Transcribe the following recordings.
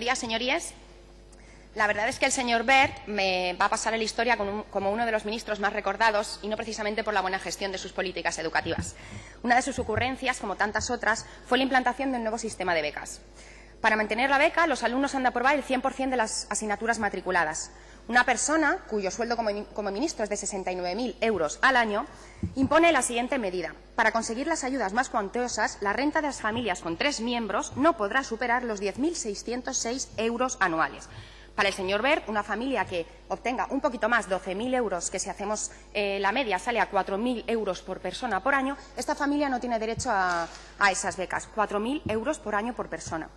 días, señorías. La verdad es que el señor Bert me va a pasar a la historia como uno de los ministros más recordados y no precisamente por la buena gestión de sus políticas educativas. Una de sus ocurrencias, como tantas otras, fue la implantación de un nuevo sistema de becas. Para mantener la beca, los alumnos han de aprobar el 100% de las asignaturas matriculadas. Una persona, cuyo sueldo como, ministro es de 69.000 euros al año, impone la siguiente medida. Para conseguir las ayudas más cuantiosas, la renta de las familias con tres miembros no podrá superar los 10.606 euros anuales. Para el señor Bert, una familia que obtenga un poquito más, 12.000 euros, que si hacemos eh, la media sale a 4.000 euros por persona por año, esta familia no tiene derecho a, a esas becas, 4.000 euros por año por persona.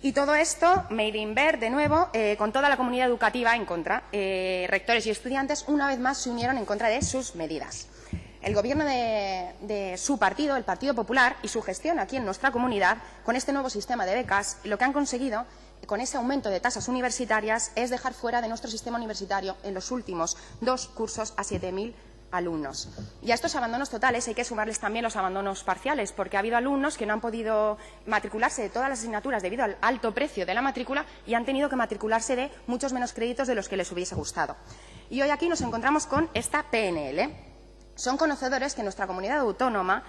Y todo esto, Made in Ver, de nuevo, eh, con toda la comunidad educativa en contra. Eh, rectores y estudiantes, una vez más, se unieron en contra de sus medidas. El gobierno de, de, su partido, el Partido Popular, y su gestión aquí en nuestra comunidad, con este nuevo sistema de becas, lo que han conseguido con ese aumento de tasas universitarias es dejar fuera de nuestro sistema universitario en los últimos dos cursos a 7.000 alumnos. Y a estos abandonos totales hay que sumarles también los abandonos parciales, porque ha habido alumnos que no han podido matricularse de todas las asignaturas debido al alto precio de la matrícula y han tenido que matricularse de muchos menos créditos de los que les hubiese gustado. Y hoy aquí nos encontramos con esta PNL. Son conocedores que en nuestra comunidad autónoma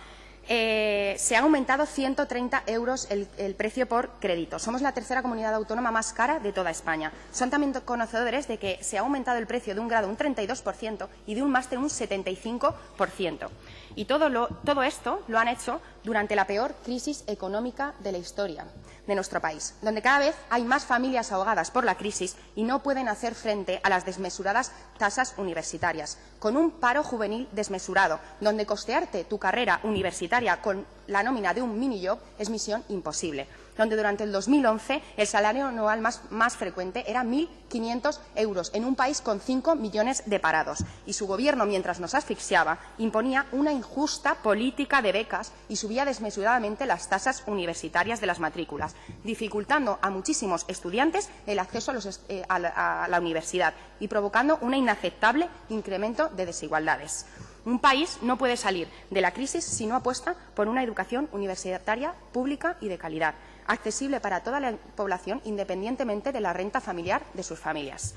eh, se ha aumentado 130 euros el, precio por crédito. Somos la tercera comunidad autónoma más cara de toda España. Son también conocedores de que se ha aumentado el precio de un grado un 32% y de un máster un 75%. Y todo, todo esto lo han hecho durante la peor crisis económica de la historia de nuestro país, donde cada vez hay más familias ahogadas por la crisis y no pueden hacer frente a las desmesuradas tasas universitarias, con un paro juvenil desmesurado, donde costearte tu carrera universitaria con la nómina de un mini job es misión imposible donde durante el 2011 el salario anual más, frecuente era 1.500 euros en un país con 5 millones de parados. Y su gobierno, mientras nos asfixiaba, imponía una injusta política de becas y subía desmesuradamente las tasas universitarias de las matrículas, dificultando a muchísimos estudiantes el acceso a, eh, a la universidad y provocando un inaceptable incremento de desigualdades. Un país no puede salir de la crisis si no apuesta por una educación universitaria pública y de calidad accesible para toda la población independientemente de la renta familiar de sus familias.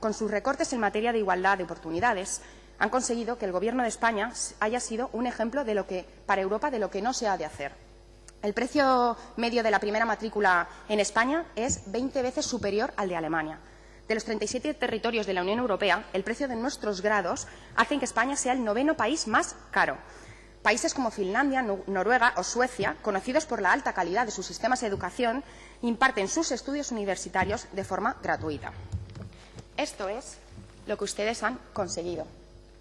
Con sus recortes en materia de igualdad de oportunidades, han conseguido que el Gobierno de España haya sido un ejemplo de lo que, para Europa de lo que no se ha de hacer. El precio medio de la primera matrícula en España es 20 veces superior al de Alemania. De los 37 territorios de la Unión Europea, el precio de nuestros grados hace que España sea el noveno país más caro. Países como Finlandia, Noruega o Suecia, conocidos por la alta calidad de sus sistemas de educación, imparten sus estudios universitarios de forma gratuita. Esto es lo que ustedes han conseguido.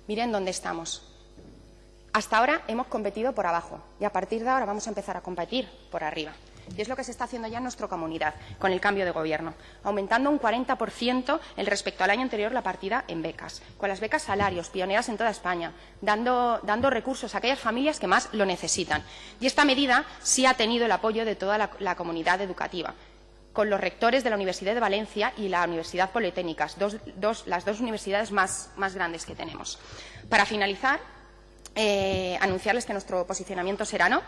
Miren dónde estamos. Hasta ahora hemos competido por abajo y a partir de ahora vamos a empezar a competir por arriba. Y es lo que se está haciendo ya en nuestra comunidad con el cambio de gobierno, aumentando un 40% el respecto al año anterior la partida en becas, con las becas salarios, pioneras en toda España, dando, recursos a aquellas familias que más lo necesitan. Y esta medida sí ha tenido el apoyo de toda la, comunidad educativa con los rectores de la Universidad de Valencia y la Universidad Politécnica, las dos universidades más, grandes que tenemos. Para finalizar, eh, anunciarles que nuestro posicionamiento será no.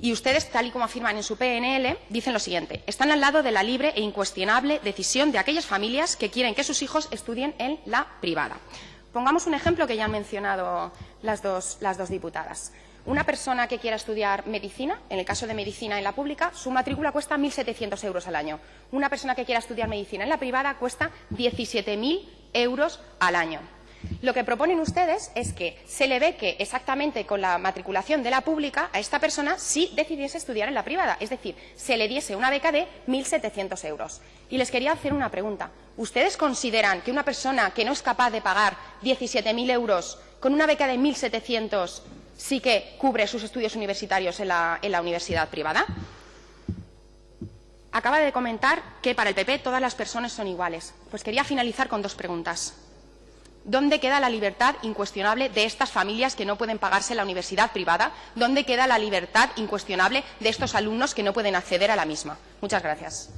Y ustedes, tal y como afirman en su PNL, dicen lo siguiente. Están al lado de la libre e incuestionable decisión de aquellas familias que quieren que sus hijos estudien en la privada. Pongamos un ejemplo que ya han mencionado las dos, las dos diputadas. Una persona que quiera estudiar medicina, en el caso de medicina en la pública, su matrícula cuesta 1.700 euros al año. Una persona que quiera estudiar medicina en la privada cuesta 17.000 euros al año. Lo que proponen ustedes es que se le beque exactamente con la matriculación de la pública a esta persona si decidiese estudiar en la privada, es decir, se le diese una beca de 1.700 euros. Y les quería hacer una pregunta. ¿Ustedes consideran que una persona que no es capaz de pagar 17.000 euros con una beca de 1.700 sí que cubre sus estudios universitarios en la, en la universidad privada? Acaba de comentar que para el PP todas las personas son iguales. Pues quería finalizar con dos preguntas. ¿Dónde queda la libertad incuestionable de estas familias que no pueden pagarse la universidad privada? ¿Dónde queda la libertad incuestionable de estos alumnos que no pueden acceder a la misma? Muchas gracias.